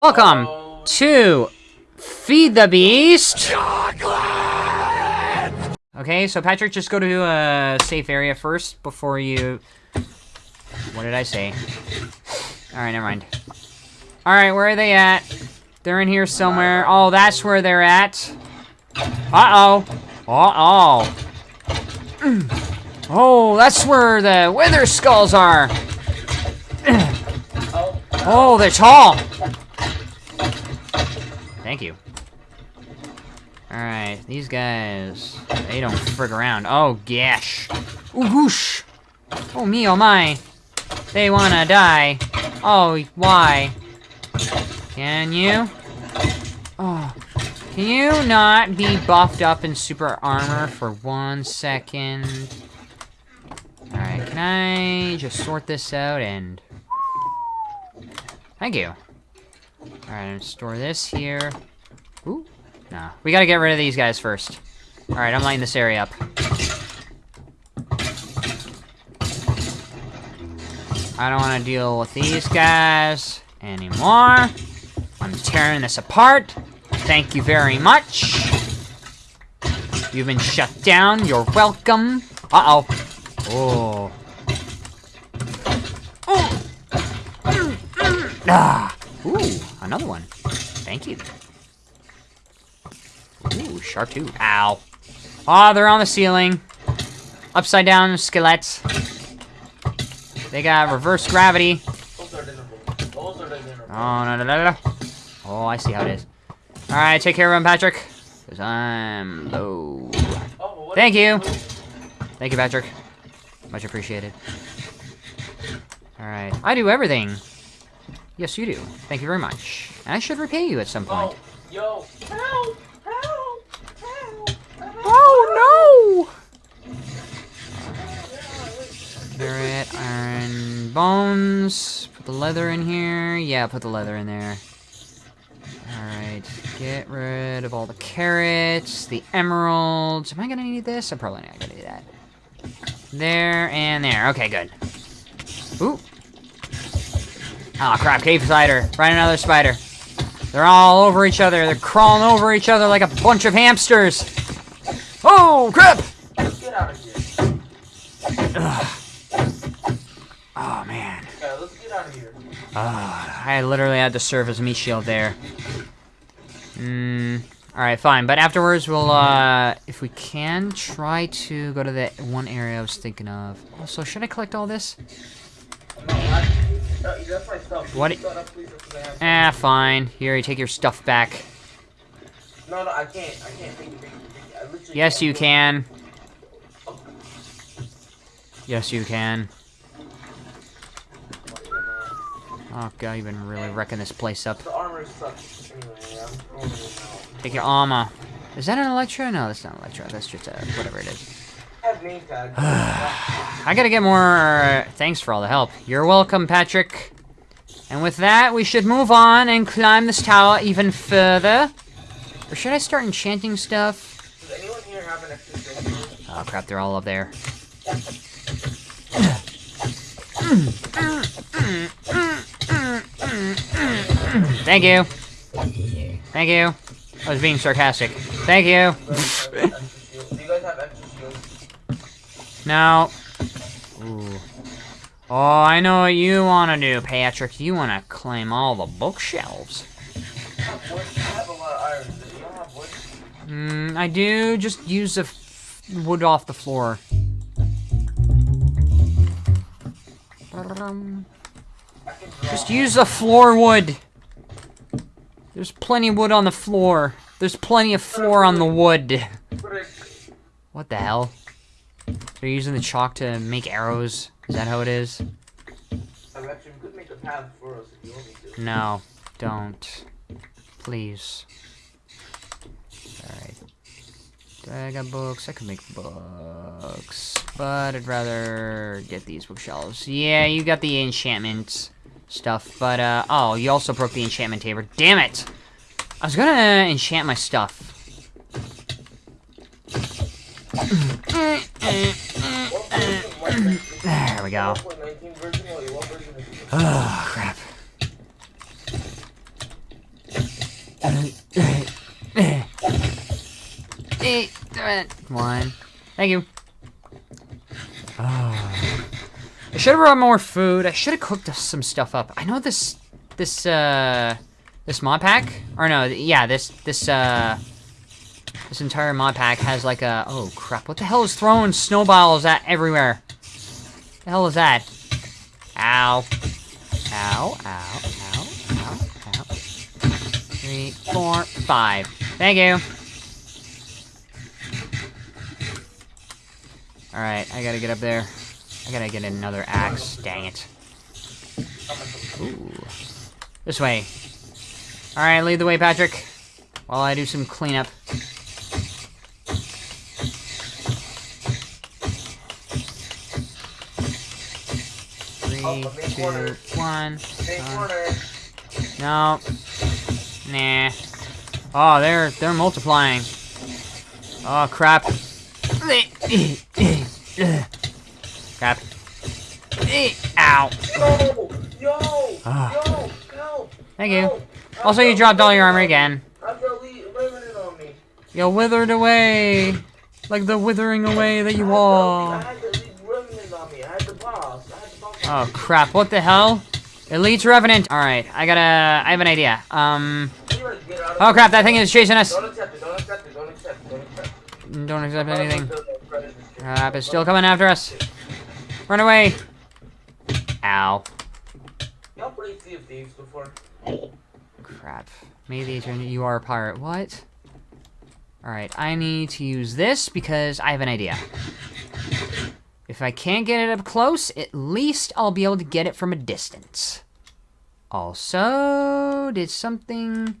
Welcome to Feed the Beast. Okay, so Patrick, just go to a safe area first before you... What did I say? Alright, never mind. Alright, where are they at? They're in here somewhere. Oh, that's where they're at. Uh-oh. Uh-oh. Oh, that's where the wither skulls are. Oh, they're tall. Thank you. Alright, these guys, they don't frig around. Oh, gosh. Ooh, whoosh. Oh, me, oh my. They wanna die. Oh, why? Can you? Oh, can you not be buffed up in super armor for one second? Alright, can I just sort this out and... Thank you. Alright, I'm store this here. Ooh. No. We gotta get rid of these guys first. Alright, I'm lighting this area up. I don't want to deal with these guys anymore. I'm tearing this apart. Thank you very much. You've been shut down. You're welcome. Uh-oh. Oh. Oh. Ah. Another one. Thank you. Ooh, sharp too. Ow. Oh, they're on the ceiling. Upside down skeletts. They got reverse gravity. Oh, no, no, no, no. Oh, I see how it is. Alright, take care of him, Patrick. Because I'm low. Thank you. Thank you, Patrick. Much appreciated. Alright. I do everything. Yes, you do. Thank you very much. And I should repay you at some point. Oh, yo, help, help, help, help. Oh, no! Carrot, iron, bones. Put the leather in here. Yeah, put the leather in there. Alright, get rid of all the carrots, the emeralds. Am I gonna need this? I'm probably not gonna need that. There and there. Okay, good. Ooh, Oh crap, cave spider. Find another spider. They're all over each other. They're crawling over each other like a bunch of hamsters. Oh, crap! Get out of here. Ugh. Oh, man. Let's get out of here. Uh, I literally had to serve as a meat shield there. Hmm. Alright, fine. But afterwards, we'll, uh, if we can, try to go to the one area I was thinking of. Also, should I collect all this? No, I, that's my stuff. What Please, please, because I have- Ah, fine. Here, you take your stuff back. No, no, I can't. I can't take it. Take it, take it. I literally Yes, you can. Yes, you can. Oh god, you've been really wrecking this place up. The armor sucks. Anyway, I'm throwing it out. Take your armor. Is that an Electro? No, that's not an Electro. That's just a whatever it is. I gotta get more... Uh, thanks for all the help. You're welcome, Patrick. And with that, we should move on and climb this tower even further. Or should I start enchanting stuff? Oh crap, they're all up there. Thank you. Thank you. I was being sarcastic. Thank you. Shields? No. Ooh. Oh, I know what you want to do, Patrick. You want to claim all the bookshelves. I. I do. Just use the wood off the floor. Just use the floor wood. There's plenty of wood on the floor. There's plenty of floor on the wood. What the hell? They're using the chalk to make arrows. Is that how it is? I bet you could make a path for us if you want me to. No, don't. Please. Alright. I got books. I can make books. But I'd rather get these bookshelves. Yeah, you got the enchantment stuff. But, uh, oh, you also broke the enchantment table. Damn it! I was gonna enchant my stuff. We go. 1.19 version or what version is it? Oh, crap. One. Thank you. Oh. I should have brought more food. I should have cooked some stuff up. I know this, this, uh, this mod pack, or no, yeah, this, this, uh, this entire mod pack has like a, oh crap, what the hell is throwing snowballs at everywhere? The hell is that? Ow. Ow, ow, ow, ow, ow. Three, four, five. Thank you. Alright, I gotta get up there. I gotta get another axe. Dang it. Ooh. This way. Alright, lead the way, Patrick. While I do some cleanup. Three, two, one. No. Nah. Oh, they're they're multiplying. Oh crap. Crap. Ow. Yo! Yo! Ah. Yo! Thank you. Help! Also, you dropped all your armor again. You withered away. Like the withering away that you are. had the lead riveted on me. I had the boss. I had the boss. Oh crap, what the hell? Elite Revenant. Alright, I gotta... I have an idea. Um... Oh crap, that thing is chasing us. Don't accept. Don't accept anything. Crap. It's still coming after us. Run away. Ow. Y'all played Sea? Crap. May the eternity you are a pirate. What? Alright, I need to use this because I have an idea. If I can't get it up close, at least I'll be able to get it from a distance. Also, did something...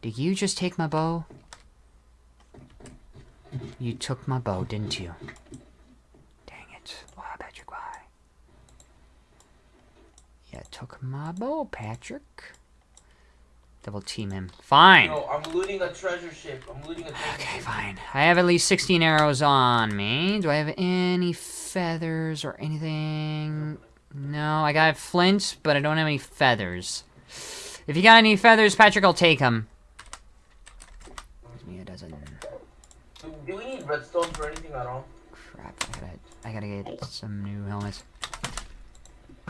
Did you just take my bow? You took my bow, didn't you? Dang it. Why, Patrick, why? You took my bow, Patrick. Double team him. Fine. No, I'm looting a treasure ship. I'm looting a treasure Okay, ship. fine. I have at least 16 arrows on me. Do I have any feathers or anything? No, I got flint, but I don't have any feathers. If you got any feathers, Patrick, I'll take them. Gives me a dozen. Do, we need redstone for anything at all? Crap, I gotta, I gotta get some new helmets.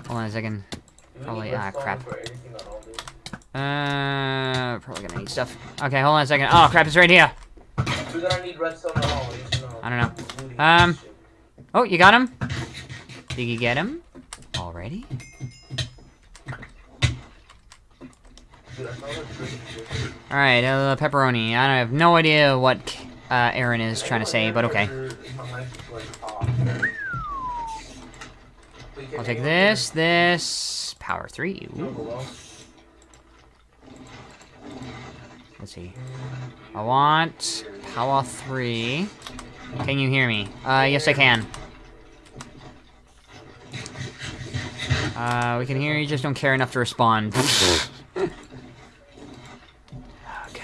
Hold on a second. Probably- ah, crap. for anything at all, dude? Uh, probably gonna need stuff. Okay, hold on a second. Oh, crap, it's right here. We're gonna need redstone at all. I need to know. I don't know. Um. Oh, you got him? Did you get him? Already? Alright, uh, pepperoni. I have no idea what uh, Aaron is trying to say, but okay. My mic is, like, off. Wait, can I'll take this, this, power three. Ooh, see. I want power three. Can you hear me? Uh, yes I can. Uh, we can hear you, just don't care enough to respond. oh, God.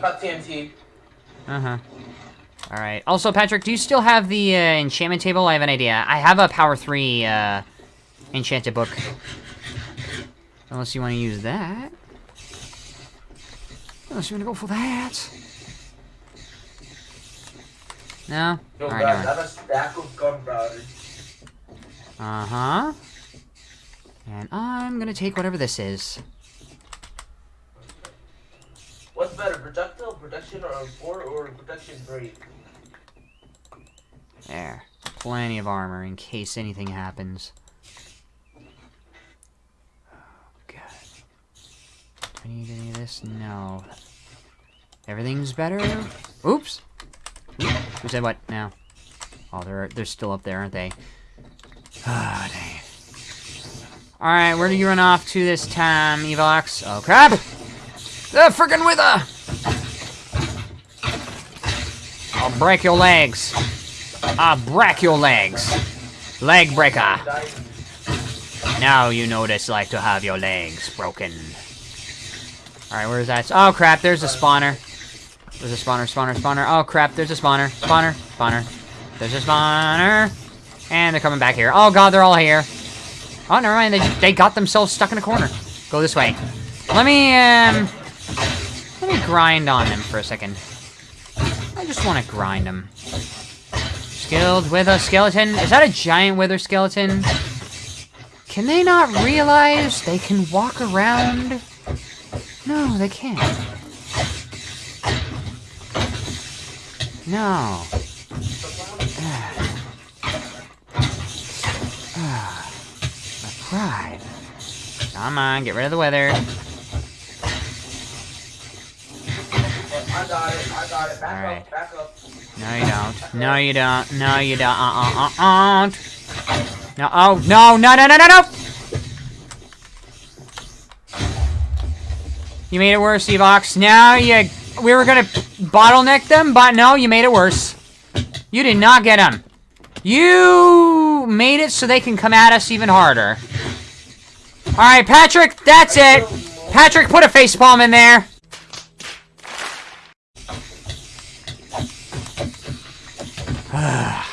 Got TNT. Uh-huh. Alright. Also, Patrick, do you still have the uh, enchantment table? I have an idea. I have a power 3 uh, enchanted book. Unless you want to use that. Unless you want to go for that. No? Yo, Alright, guys, never I have a stack of gunpowder. Uh-huh. And I'm gonna take whatever this is. What's better, projectile, protection, or four, or protection three? There. Plenty of armor in case anything happens. Oh, God. Do I need any of this? No. Everything's better? Oops! Oop, Who said what now? Oh, they're, they're still up there, aren't they? Ah, dang. Alright, where do you run off to this time, Evox? Oh, crap! The frickin' wither! I'll break your legs. I'll break your legs. Leg breaker. Now you know it's like to have your legs broken. Alright, where's that? Oh crap, there's a spawner. There's a spawner, spawner, spawner. Oh crap, there's a spawner. Spawner, spawner. There's a spawner. And they're coming back here. Oh god, they're all here. Oh, never mind. They, they got themselves stuck in a corner. Go this way. Let me, um... Let me grind on them for a second. I just want to grind them. Skilled wither skeleton. Is that a giant wither skeleton? Can they not realize they can walk around? No, they can't. No. My pride. Come on, get rid of the weather. I got it. I got it. Back Alright. up. Back up. No, you don't. No, you don't. No, you don't. Uh, uh, uh, uh. No, oh, no, no, no, no, no, no! You made it worse, Evox. Now you... We were gonna bottleneck them, but no, you made it worse. You did not get them. You made it so they can come at us even harder. Alright, Patrick, that's it. Patrick, put a facepalm in there.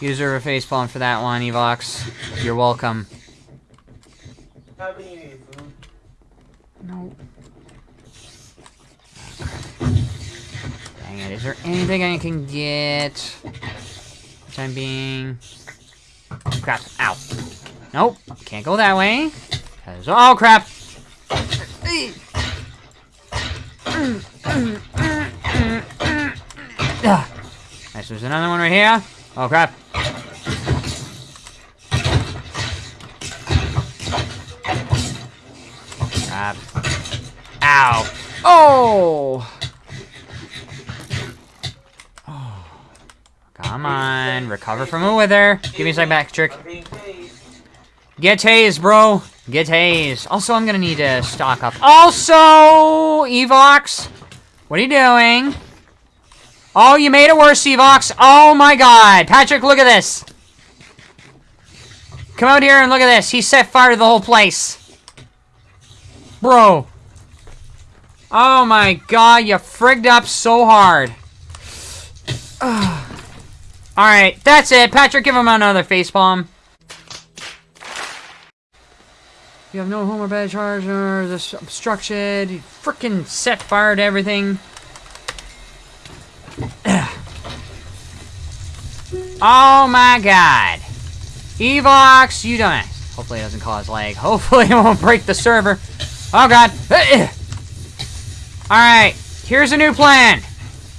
You deserve a facepalm for that one, Evox. You're welcome. Have any need food? No. Dang it, is there anything I can get? Time being. Crap. Ow. Nope. Can't go that way. 'Cause- oh, crap! Nice, there's another one right here. Oh. Crap. Ow. Oh! Oh. Come on, recover from a wither. Give me a sec back, trick. I'm being paid. Get tased, bro. Get tased. Also, I'm gonna need to stock up. Also, Evox, what are you doing? Oh, you made it worse, Evox. Oh my god. Patrick, look at this. Come out here and look at this. He set fire to the whole place. Bro. Oh my god, you frigged up so hard. Alright, that's it. Patrick, give him another facepalm. You have no home or bed charge or this obstruction. You frickin' set fire to everything. oh my god. Evox, you it. Hopefully it doesn't cause lag. Hopefully it won't break the server. Oh god. Alright, here's a new plan.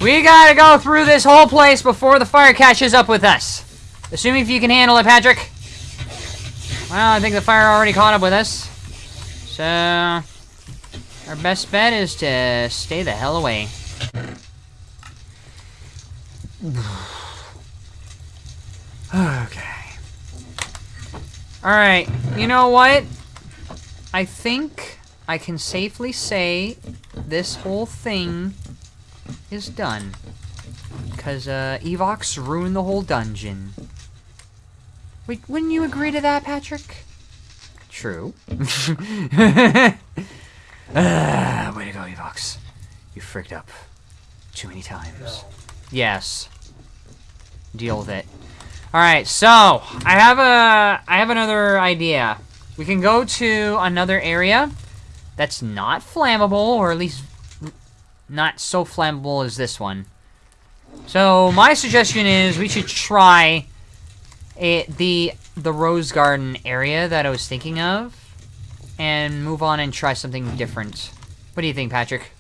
We gotta go through this whole place before the fire catches up with us. Assuming if you can handle it, Patrick. Well, I think the fire already caught up with us. So, our best bet is to stay the hell away. okay. Alright, you know what? I think I can safely say this whole thing is done. Because, uh, Evox ruined the whole dungeon. Wait, wouldn't you agree to that, Patrick? True. ah, way to go, Evox. You fricked up. Too many times. No. Yes. Deal with it. Alright, so, I have a, I have another idea. We can go to another area that's not flammable, or at least not so flammable as this one. So, my suggestion is we should try it, the the rose garden area that I was thinking of and move on and try something different. What do you think, Patrick?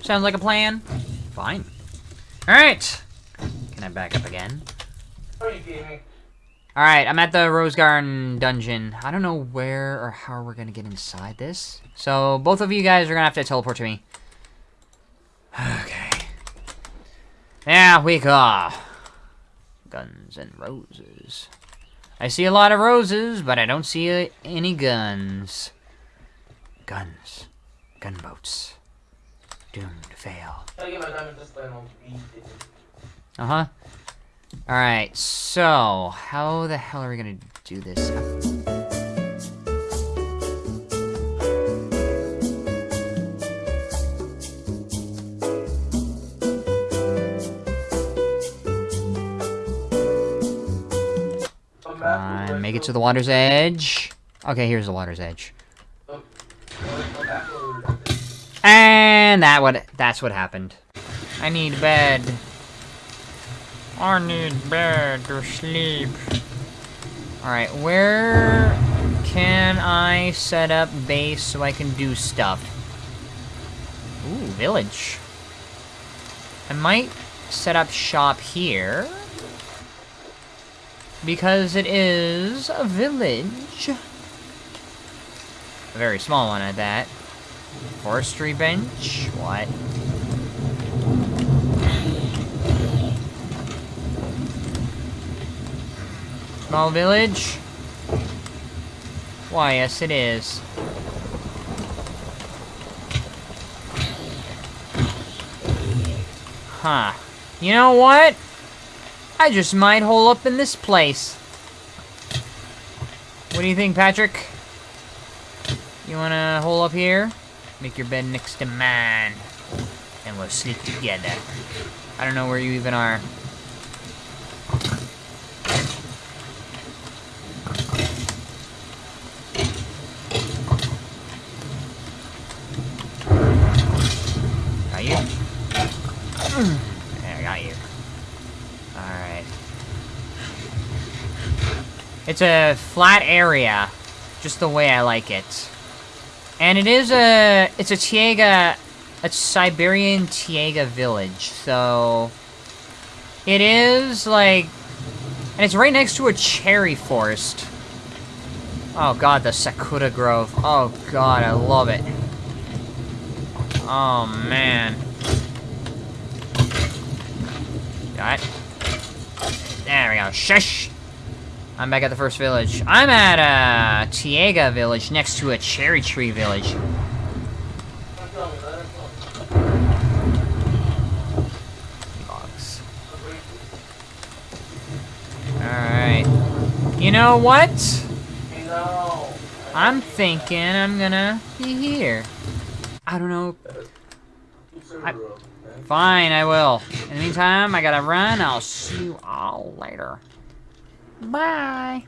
Sounds like a plan? Fine. Alright. Can I back up again? You? Alright, I'm at the Rose Garden dungeon. I don't know where or how we're gonna get inside this. So, both of you guys are gonna have to teleport to me. Okay. There we go. Guns and roses. I see a lot of roses, but I don't see any guns. Guns. Gunboats. Doomed to fail. Gotta get my diamond display on speed. Uh-huh. Alright, so, how the hell are we gonna do this? Make it to the water's edge. Okay, here's the water's edge. And that what that's what happened. I need bed. I need bed to sleep. Alright, where can I set up base so I can do stuff? Ooh, village. I might set up shop here. Because it is a village. A very small one at that. Forestry bench? What? Small village? Why, yes it is. Huh. You know what? I just might hole up in this place. What do you think, Patrick? You wanna hole up here? Make your bed next to mine. And we'll sleep together. I don't know where you even are. Got you? There, I got you. Alright. It's a flat area. Just the way I like it. And it is a... It's a Taiga... A Siberian Taiga village, so... It is, like... And it's right next to a cherry forest. Oh god, the Sakura Grove. Oh god, I love it. Oh man. Got it. There we go. Shush! I'm back at the first village. I'm at a Taiga village next to a cherry tree village. Box. Alright. You know what? I'm thinking I'm gonna be here. I don't know. I- Fine, I will. In the meantime, I gotta run. I'll see you all later. Bye.